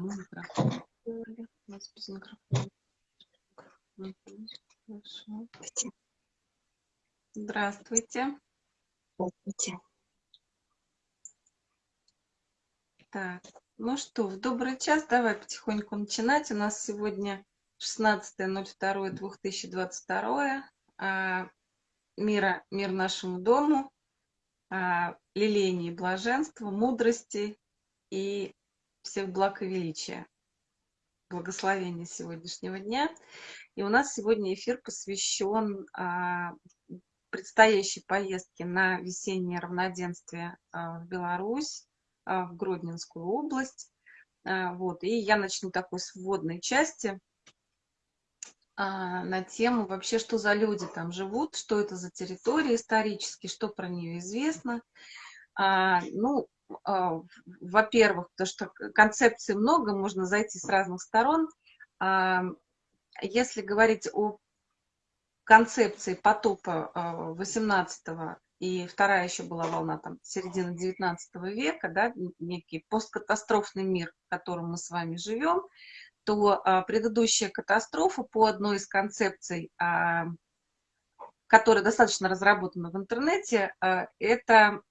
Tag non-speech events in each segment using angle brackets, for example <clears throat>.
Кому микрофон? У нас без микрофона. Хорошо. Здравствуйте. Здравствуйте. Так, ну что, в добрый час, давай потихоньку начинать. У нас сегодня 16.02.2022. А, мира, мир нашему дому, а, лилейнее блаженства, мудрости и всех благ и величия. Благословения сегодняшнего дня. И у нас сегодня эфир посвящен а, предстоящей поездке на весеннее равноденствие а, в Беларусь, а, в Гродненскую область. Вот. И я начну такой с вводной части на тему вообще, что за люди там живут, что это за территория исторически, что про нее известно. Ну, во-первых, потому что концепций много, можно зайти с разных сторон. А, если говорить о концепции потопа 18 и вторая еще была волна там середины 19 века, да, некий посткатастрофный мир, в котором мы с вами живем, то а, предыдущая катастрофа по одной из концепций, а, которая достаточно разработана в интернете, а, это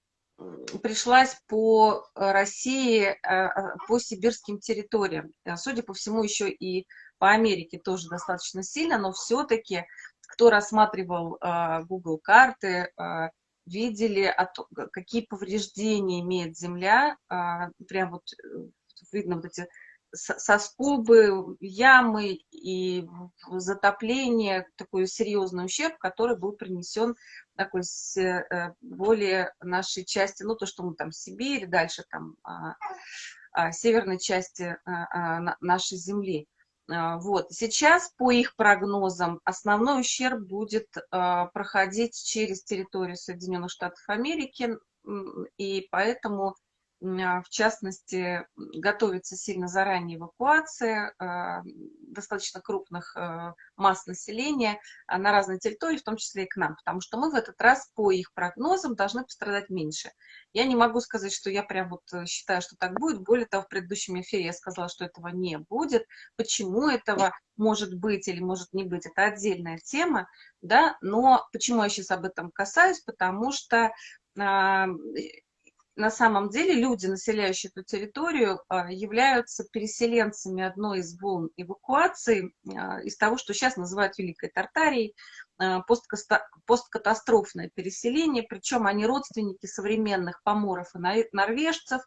пришлась по России, а, а, по сибирским территориям. Судя по всему, еще и по Америке тоже достаточно сильно, но все-таки, кто рассматривал Google карты, видели, какие повреждения имеет Земля, прям вот э, видно вот эти соскобы, ямы и затопление, такой серьезный ущерб, который был принесен такой с э, более нашей части, ну то, что мы там Сибирь, дальше там а, а, северной части а, нашей земли. Вот. Сейчас, по их прогнозам, основной ущерб будет проходить через территорию Соединенных Штатов Америки, и поэтому в частности, готовится сильно заранее эвакуация а, достаточно крупных а, масс населения на разные территории, в том числе и к нам, потому что мы в этот раз по их прогнозам должны пострадать меньше. Я не могу сказать, что я прям вот э, считаю, что так будет. Более того, в предыдущем эфире я сказала, что этого не будет. Почему этого может быть или может не быть, это отдельная тема, да, но почему я сейчас об этом касаюсь, потому что на самом деле люди, населяющие эту территорию, а, являются переселенцами одной из волн эвакуации а, из того, что сейчас называют Великой Тартарией, а, посткатастрофное переселение, причем они родственники современных поморов и норвежцев,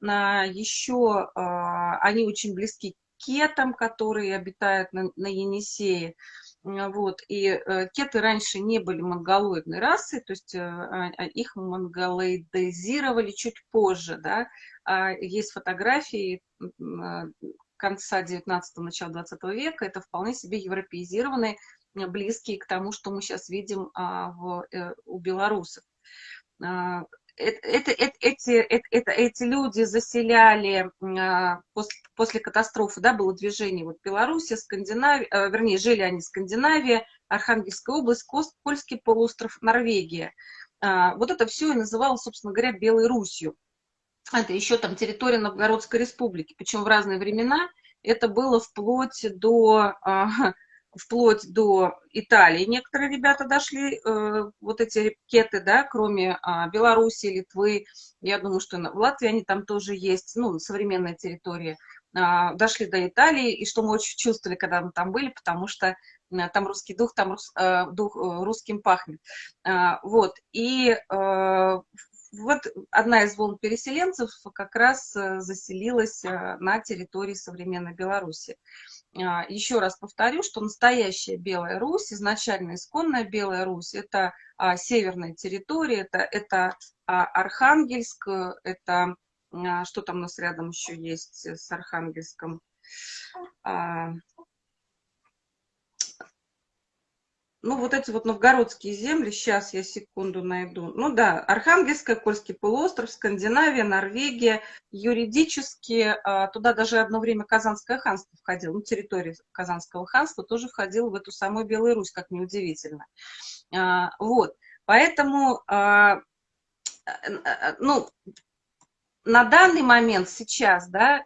еще они очень близки к кетам, которые обитают на, на Енисее, вот, и э, кеты раньше не были монголоидной расой, то есть э, а, а их монголоидизировали чуть позже, да. А есть фотографии э, конца 19-го, начала 20 века, это вполне себе европеизированные, близкие к тому, что мы сейчас видим в, у белорусов. Это, это, эти, это, эти люди заселяли после, после катастрофы, да, было движение вот Беларуси, Скандинавия, э, вернее, жили они в Скандинавии, Архангельская область, Кост, Польский полуостров, Норвегия. А, вот это все и называлось, собственно говоря, Белой Русью. Это еще там территория Новгородской республики, причем в разные времена это было вплоть до а, <laughs> вплоть до Италии. Некоторые ребята дошли, э, вот эти ракеты, да, кроме э, Беларуси, Литвы, я думаю, что в Латвии они там тоже есть, ну, современная территория, э, дошли до Италии, и что мы очень чувствовали, когда мы там были, потому что э, там русский дух, там рус, э, дух э, русским пахнет. Э, вот, и вот одна из волн переселенцев как раз заселилась на территории современной Беларуси. А, еще раз повторю, что настоящая Белая Русь, изначально исконная Белая Русь, это а, северная территория, это, это а, Архангельск, это что там у нас рядом еще есть с Архангельском, ну, вот эти вот новгородские земли, сейчас я секунду найду. Ну да, Архангельская, Кольский полуостров, Скандинавия, Норвегия. Юридически а, туда даже одно время Казанское ханство входило, ну, территория Казанского ханства тоже входила в эту самую Белую Русь, как неудивительно. А, вот, поэтому, а, ну, на данный момент сейчас, да,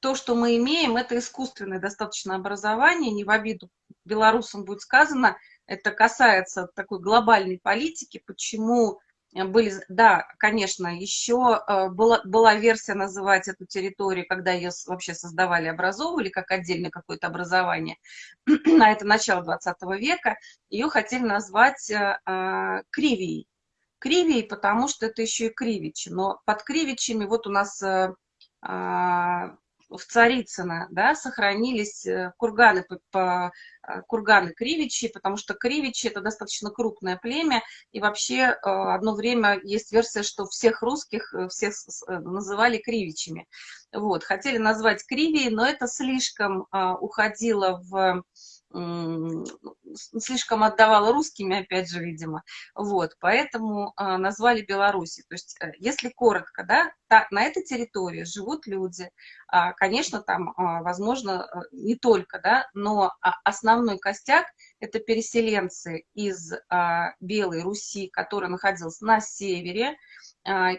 то, что мы имеем, это искусственное достаточно образование, не в обиду белорусам будет сказано, это касается такой глобальной политики, почему были, да, конечно, еще э, была, была версия называть эту территорию, когда ее вообще создавали, образовывали как отдельное какое-то образование, <clears throat> а это начало 20 века, ее хотели назвать э, э, Кривией. Кривией, потому что это еще и Кривичи, но под Кривичами вот у нас в Царицыно, да, сохранились э, курганы, по, по, э, курганы Кривичи, потому что Кривичи это достаточно крупное племя, и вообще э, одно время есть версия, что всех русских всех называли Кривичами. Вот, хотели назвать Кривией, но это слишком уходило в слишком отдавала русскими, опять же, видимо. Вот, поэтому а, назвали Беларуси. То есть, э, если коротко, да, та, на этой территории живут люди. А, конечно, там, а, возможно, э, не только, да, но основной костяк – это переселенцы из Белой Руси, которая находилась на севере,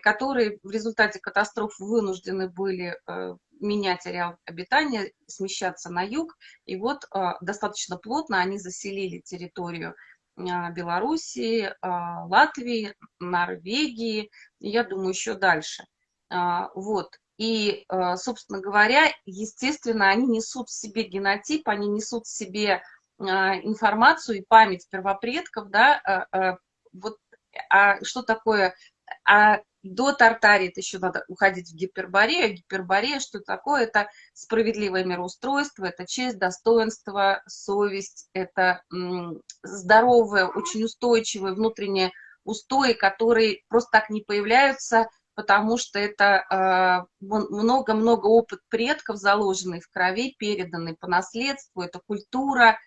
которые в результате катастроф вынуждены были а, менять ареал обитания, смещаться на юг. И вот а, достаточно плотно они заселили территорию а, Белоруссии, а, Латвии, Норвегии, я думаю, еще дальше. Вот. И, собственно говоря, естественно, они несут в себе генотип, они несут в себе информацию и память первопредков, да, вот, а что такое, а до Тартарии еще надо уходить в гиперборею. Гиперборея, что такое? Это справедливое мироустройство, это честь, достоинство, совесть, это здоровое, очень устойчивое внутреннее устои, которые просто так не появляются, потому что это много-много э, опыт предков, заложенный в крови, переданный по наследству, это культура,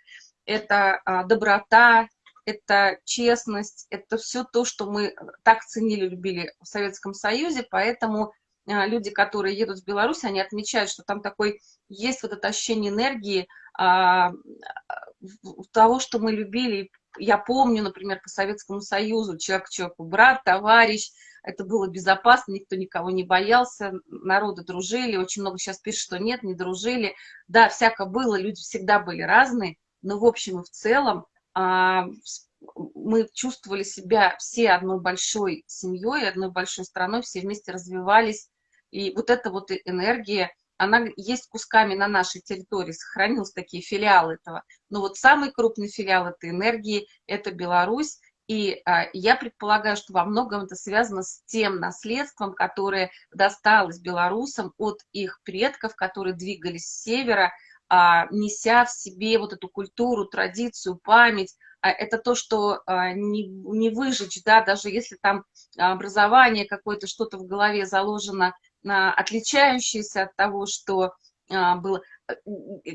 это э, доброта, это честность, это все то, что мы так ценили, любили в Советском Союзе, поэтому а, люди, которые едут в Беларусь, они отмечают, что там такой есть вот это ощущение энергии а, того, что мы любили. Я помню, например, по Советскому Союзу, человек к человеку, брат, товарищ, это было безопасно, никто никого не боялся, народы дружили, очень много сейчас пишут, что нет, не дружили. Да, всяко было, люди всегда были разные, но в общем и в целом мы чувствовали себя все одной большой семьей, одной большой страной, все вместе развивались. И вот эта вот энергия, она есть кусками на нашей территории, сохранились такие филиалы этого. Но вот самый крупный филиал этой энергии – это Беларусь. И а, я предполагаю, что во многом это связано с тем наследством, которое досталось белорусам от их предков, которые двигались с севера, а, неся в себе вот эту культуру, традицию, память, а, это то, что а, не, не выжечь, да, даже если там образование какое-то, что-то в голове заложено, отличающееся от того, что было.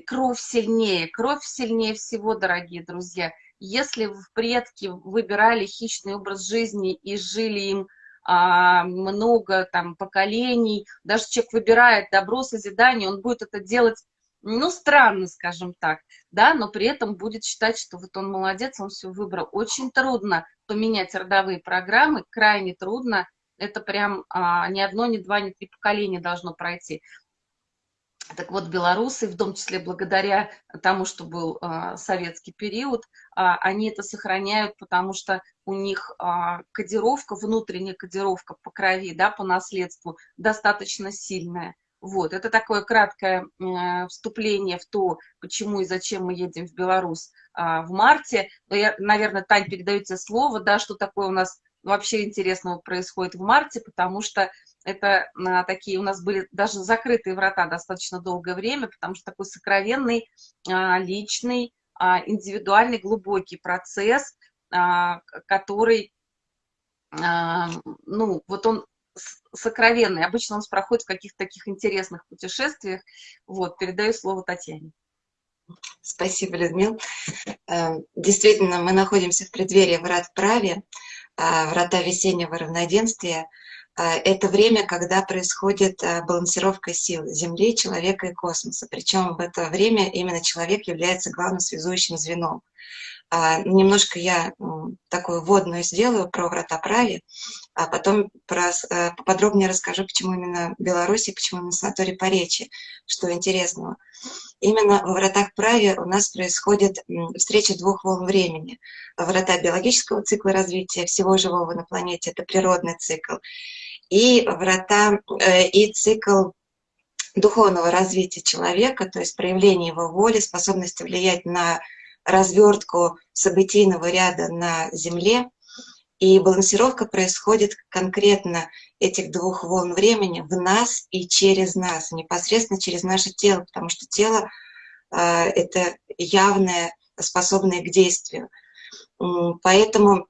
Кровь сильнее, кровь сильнее всего, дорогие друзья. Если в предки выбирали хищный образ жизни и жили им много там поколений, даже человек выбирает добро, созидание, он будет это делать ну, странно, скажем так, да, но при этом будет считать, что вот он молодец, он все выбрал. Очень трудно поменять родовые программы, крайне трудно. Это прям а, ни одно, ни два, ни три поколения должно пройти. Так вот, белорусы, в том числе благодаря тому, что был а, советский период, а, они это сохраняют, потому что у них а, кодировка, внутренняя кодировка по крови, да, по наследству достаточно сильная. Вот, это такое краткое э, вступление в то, почему и зачем мы едем в Беларусь э, в марте. Но я, наверное, Тань, передаю тебе слово, да, что такое у нас вообще интересного происходит в марте, потому что это э, такие у нас были даже закрытые врата достаточно долгое время, потому что такой сокровенный, э, личный, э, индивидуальный, глубокий процесс, э, который, э, ну, вот он сокровенный. Обычно он проходит в каких-то таких интересных путешествиях. Вот, передаю слово Татьяне. Спасибо, Людмила. Э, действительно, мы находимся в преддверии врат праве, э, врата весеннего равноденствия. Э, это время, когда происходит балансировка сил Земли, человека и космоса. Причем в это время именно человек является главным связующим звеном. Немножко я такую вводную сделаю про врата прави, а потом про, э, поподробнее расскажу, почему именно Беларусь и почему именно санаторий Поречи, что интересного. Именно во вратах прави у нас происходит встреча двух волн времени. Врата биологического цикла развития всего живого на планете, это природный цикл, и врата, э, и цикл духовного развития человека, то есть проявление его воли, способности влиять на развертку событийного ряда на Земле, и балансировка происходит конкретно этих двух волн времени в нас и через нас, непосредственно через наше тело, потому что тело э, — это явное, способное к действию. Поэтому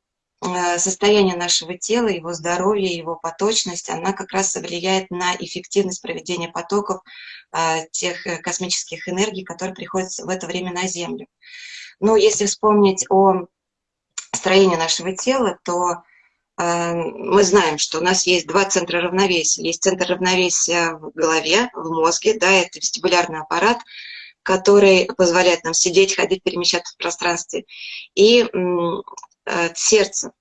состояние нашего тела, его здоровье, его поточность, она как раз влияет на эффективность проведения потоков э, тех космических энергий, которые приходят в это время на Землю. Но если вспомнить о строении нашего тела, то э, мы знаем, что у нас есть два центра равновесия. Есть центр равновесия в голове, в мозге, да, это вестибулярный аппарат, который позволяет нам сидеть, ходить, перемещаться в пространстве. И э, сердце.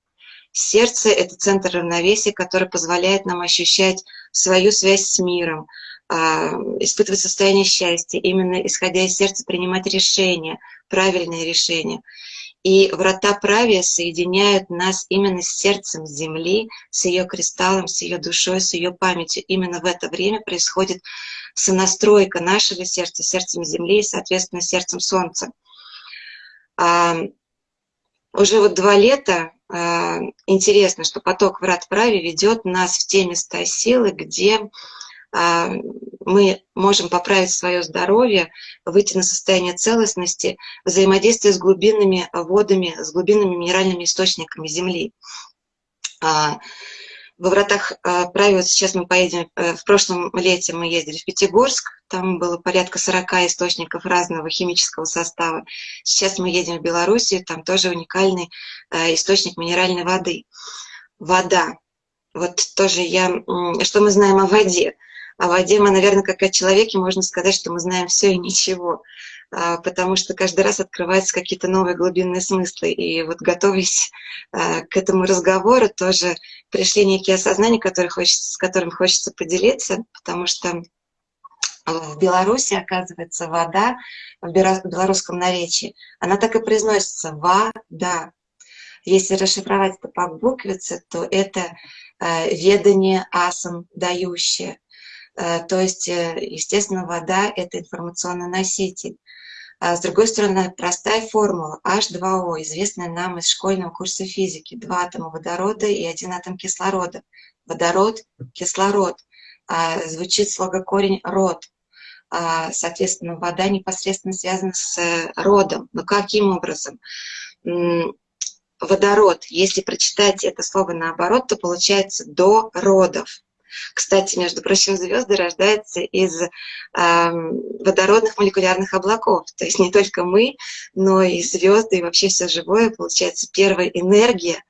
Сердце – это центр равновесия, который позволяет нам ощущать свою связь с миром, а, испытывать состояние счастья, именно исходя из сердца принимать решения, правильные решения. И врата правия соединяют нас именно с сердцем Земли, с ее кристаллом, с ее душой, с ее памятью. Именно в это время происходит сонастройка нашего сердца, сердцем Земли и, соответственно, сердцем Солнца. Уже вот два лета а, интересно, что поток врат праве ведет нас в те места силы, где а, мы можем поправить свое здоровье, выйти на состояние целостности, взаимодействие с глубинными водами, с глубинными минеральными источниками Земли. А, во вратах а, правил сейчас мы поедем, э, в прошлом лете мы ездили в Пятигорск, там было порядка 40 источников разного химического состава. Сейчас мы едем в Белоруссию, там тоже уникальный э, источник минеральной воды. Вода. Вот тоже я, что мы знаем о воде? О воде мы, наверное, как о человеке, можно сказать, что мы знаем все и ничего, потому что каждый раз открываются какие-то новые глубинные смыслы. И вот готовясь а, к этому разговору, тоже пришли некие осознания, которые хочется, с которым хочется поделиться, потому что в Беларуси, оказывается, вода в белорусском наречии, она так и произносится «вода». Если расшифровать это по буквице, то это э, ведание асом дающее. Э, то есть, э, естественно, вода – это информационный носитель. А с другой стороны, простая формула H2O, известная нам из школьного курса физики. Два атома водорода и один атом кислорода. Водород, кислород. А, звучит слогокорень «род». А, соответственно, вода непосредственно связана с э, родом. Но каким образом? Водород, если прочитать это слово наоборот, то получается «до родов». Кстати, между прочим, звезды рождаются из э, водородных молекулярных облаков. То есть не только мы, но и звезды, и вообще все живое. Получается, первая энергия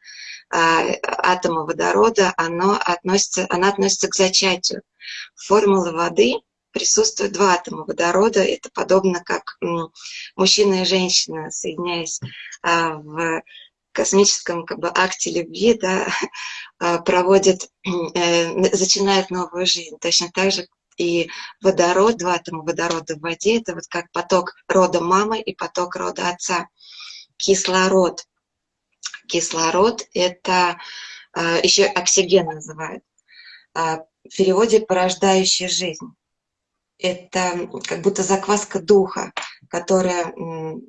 э, атома водорода, оно относится, она относится к зачатию. Формулы воды присутствует два атома водорода. Это подобно как мужчина и женщина, соединяясь э, в космическом как бы, акте любви, да, <laughs> а, проводит, <clears throat> э, начинает новую жизнь. Точно так же и водород, два атома водорода в воде, это вот как поток рода мамы и поток рода отца. Кислород. Кислород – это а, еще оксиген называют. А, в переводе «порождающая жизнь». Это как будто закваска духа, которая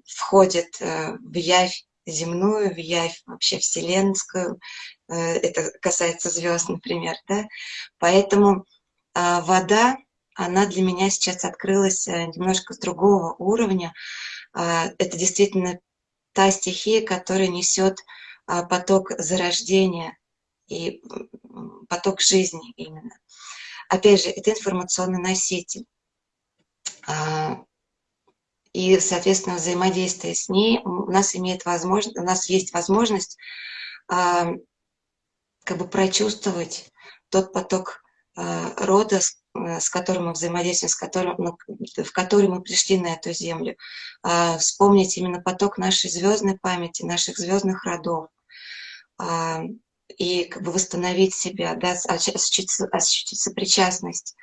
входит э, в явь земную, в явь вообще вселенскую, э, это касается звезд, например, да, поэтому а, вода, она для меня сейчас открылась э, немножко с другого уровня, а, это действительно та стихия, которая несет а, поток зарождения и поток жизни именно. Опять же, это информационный носитель и, соответственно, взаимодействие с ней у нас имеет возможность, у нас есть возможность э, как бы прочувствовать тот поток э, рода, с которым мы взаимодействуем, с которым, ну, в который мы пришли на эту землю. А, вспомнить именно поток нашей звездной памяти, наших звездных родов. А, и как бы восстановить себя, да, ощутить, сопричастность.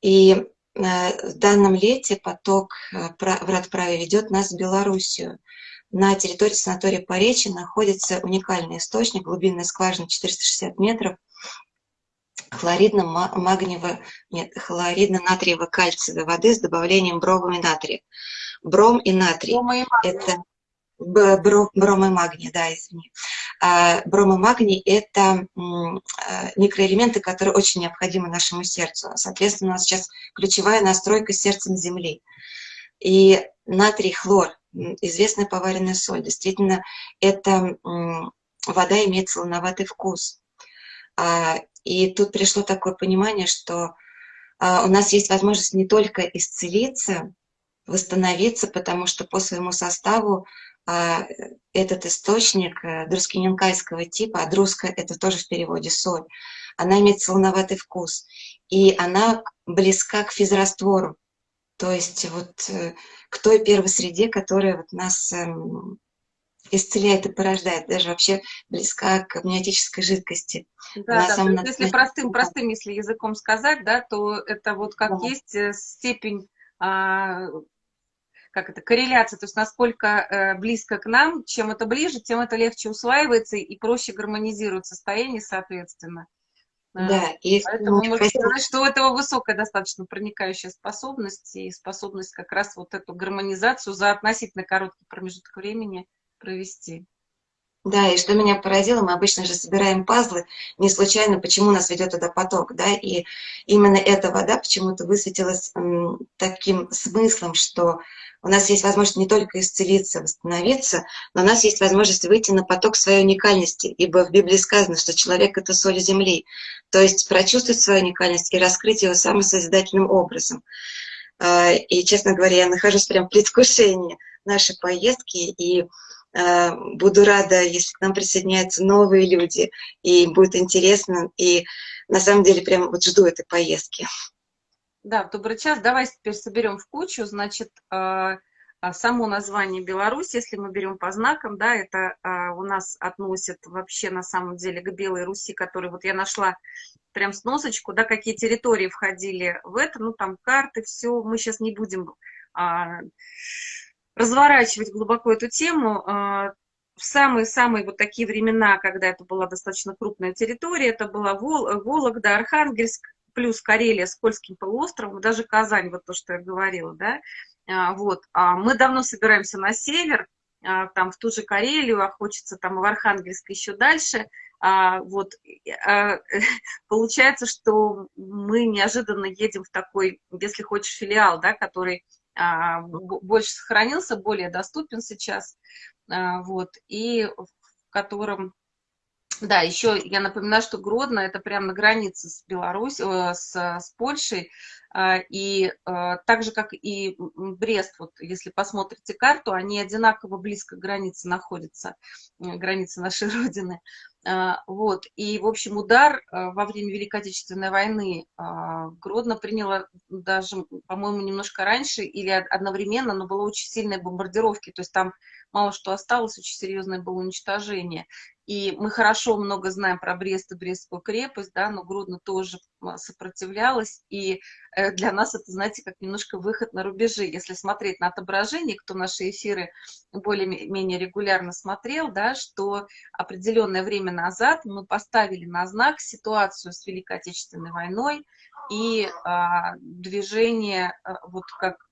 И э, в данном лете поток э, врат праве ведет нас в Белоруссию. На территории санатория Поречи находится уникальный источник, глубинная скважина 460 метров, хлоридно-магниево, нет, хлоридно-натриево-кальциевой воды с добавлением брома и натрия. Бром и натрий – это бром и магний, да, извини. А, бром и магний – это а, микроэлементы, которые очень необходимы нашему сердцу. Соответственно, у нас сейчас ключевая настройка сердцем Земли. И натрий, хлор, известная поваренная соль, действительно, эта вода имеет солоноватый вкус. А, и тут пришло такое понимание, что у нас есть возможность не только исцелиться, восстановиться, потому что по своему составу а, этот источник э, друскиненкайского типа, а друска – это тоже в переводе соль, она имеет солоноватый вкус, и она близка к физраствору, то есть вот э, к той первой среде, которая вот нас эм, исцеляет и порождает, даже вообще близка к амниотической жидкости. Да, да, есть, если простым, простым, если языком сказать, да, то это вот как да. есть э, степень а, как это, корреляция, то есть насколько э, близко к нам, чем это ближе, тем это легче усваивается и проще гармонизирует состояние, соответственно. Э, да, и Поэтому можно хотел... сказать, что у этого высокая достаточно проникающая способность и способность как раз вот эту гармонизацию за относительно короткий промежуток времени провести. Да, и что меня поразило, мы обычно же собираем пазлы, не случайно, почему нас ведет туда поток, да, и именно эта вода почему-то высветилась таким смыслом, что у нас есть возможность не только исцелиться, восстановиться, но у нас есть возможность выйти на поток своей уникальности, ибо в Библии сказано, что человек — это соль земли. То есть прочувствовать свою уникальность и раскрыть ее самым созидательным образом. А, и, честно говоря, я нахожусь прям в предвкушении нашей поездки, и буду рада, если к нам присоединяются новые люди, и будет интересно, и на самом деле прям вот жду этой поездки. Да, добрый час. Давай теперь соберем в кучу. Значит, а, а, само название Беларусь, если мы берем по знакам, да, это а, у нас относит вообще на самом деле к Белой Руси, который вот я нашла прям сносочку, да, какие территории входили в это, ну, там карты, все, мы сейчас не будем разворачивать глубоко эту тему. в самые-самые вот такие времена, когда это была достаточно крупная территория, это была Вол Вологда, Архангельск, плюс Карелия с Кольским полуостровом, даже Казань, вот то, что я говорила, да, а, вот, а мы давно собираемся на север, а, там в ту же Карелию, а хочется там в Архангельск еще дальше, вот, <laughs> получается, что мы неожиданно едем в такой, если хочешь, филиал, да, который больше сохранился, более доступен сейчас, вот, и в котором да, еще я напоминаю, что Гродно это прямо на границе с Беларусью, э, с, с Польшей, а, и э, так же, как и Брест, вот если посмотрите карту, они одинаково близко к границе находятся, границы нашей <laughs> Родины. А, вот, и, в общем, удар э, во время Великой Отечественной войны а, Гродно приняло даже, по-моему, немножко раньше или одновременно, но было очень сильные бомбардировки, то есть там мало что осталось, очень серьезное было уничтожение. И мы хорошо много знаем про Брест и Брестскую крепость, да, но Гродно тоже сопротивлялась, и э, для нас это, знаете, как немножко выход на рубежи. Если смотреть на отображение, кто наши эфиры более-менее регулярно смотрел, да, что определенное время назад мы поставили на знак ситуацию с Великой Отечественной войной и а, движение, а, вот как Э,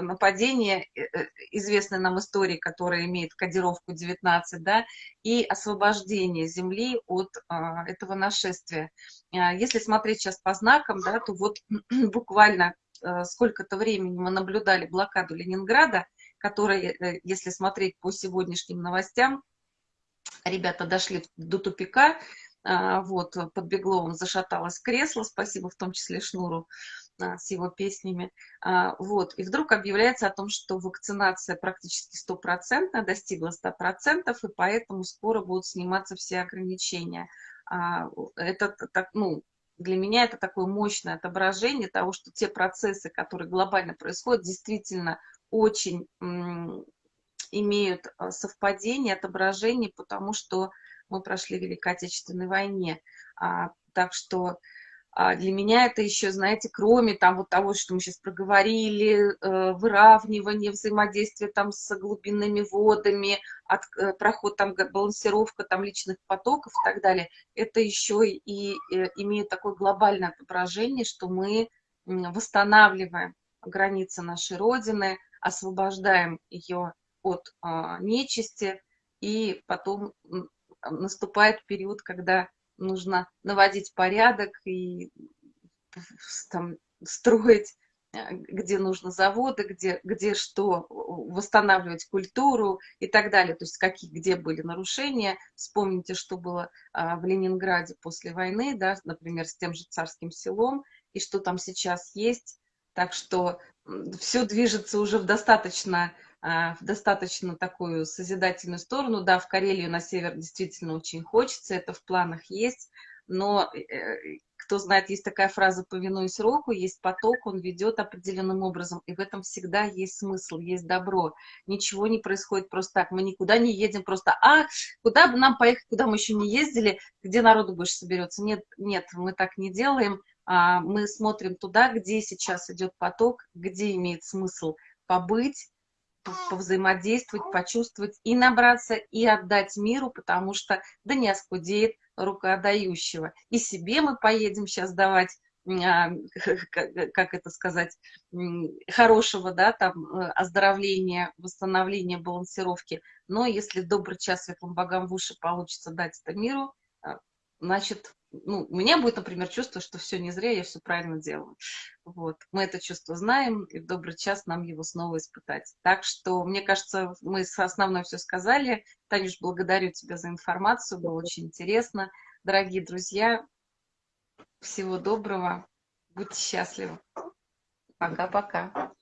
нападение, э, э, известной нам истории, которая имеет кодировку 19, да, и освобождение земли от а, этого нашествия. А, если смотреть сейчас по знакам, да, то вот <clears throat> буквально сколько-то времени мы наблюдали блокаду Ленинграда, которая, если смотреть по сегодняшним новостям, ребята дошли до тупика, а, вот, под Бегловым зашаталось кресло, спасибо в том числе Шнуру, с его песнями. А, вот. И вдруг объявляется о том, что вакцинация практически стопроцентная, достигла 100%, и поэтому скоро будут сниматься все ограничения. А, это так, ну, для меня это такое мощное отображение того, что те процессы, которые глобально происходят, действительно очень имеют а, совпадение, отображение, потому что мы прошли в Великой Отечественной войне. А, так что для меня это еще, знаете, кроме там вот того, что мы сейчас проговорили, э, выравнивание, взаимодействие там с глубинными водами, от, э, проход там, балансировка там личных потоков и так далее, это еще и э, имеет такое глобальное отображение, что мы восстанавливаем границы нашей Родины, освобождаем ее от а, нечисти, и потом наступает период, когда нужно наводить порядок и там, строить, э, где нужно заводы, где, где что, восстанавливать культуру и так далее. То есть какие, где были нарушения. Вспомните, что было а, в Ленинграде после войны, да, например, с тем же царским селом, и что там сейчас есть. Так что все движется уже в достаточно в достаточно такую созидательную сторону. Да, в Карелию на север действительно очень хочется, это в планах есть, но э, кто знает, есть такая фраза «повинуясь року», есть поток, он ведет определенным образом, и в этом всегда есть смысл, есть добро. Ничего не происходит просто так, мы никуда не едем просто «а, куда бы нам поехать, куда мы еще не ездили, где народу больше соберется». Нет, нет, мы так не делаем, а, мы смотрим туда, где сейчас идет поток, где имеет смысл побыть, повзаимодействовать, почувствовать и набраться, и отдать миру, потому что да не оскудеет рука отдающего. И себе мы поедем сейчас давать а, <laughs> как это сказать, хорошего, да, там, э, оздоровления, восстановления, балансировки. Но если добрый час светлым богам в уши получится дать это миру, а, значит, ну, у меня будет, например, чувство, что все не зря, я все правильно делаю. Вот. Мы это чувство знаем, и в добрый час нам его снова испытать. Так что, мне кажется, мы основное все сказали. Танюш, благодарю тебя за информацию, было очень интересно. Дорогие друзья, всего доброго, будьте счастливы. Пока-пока.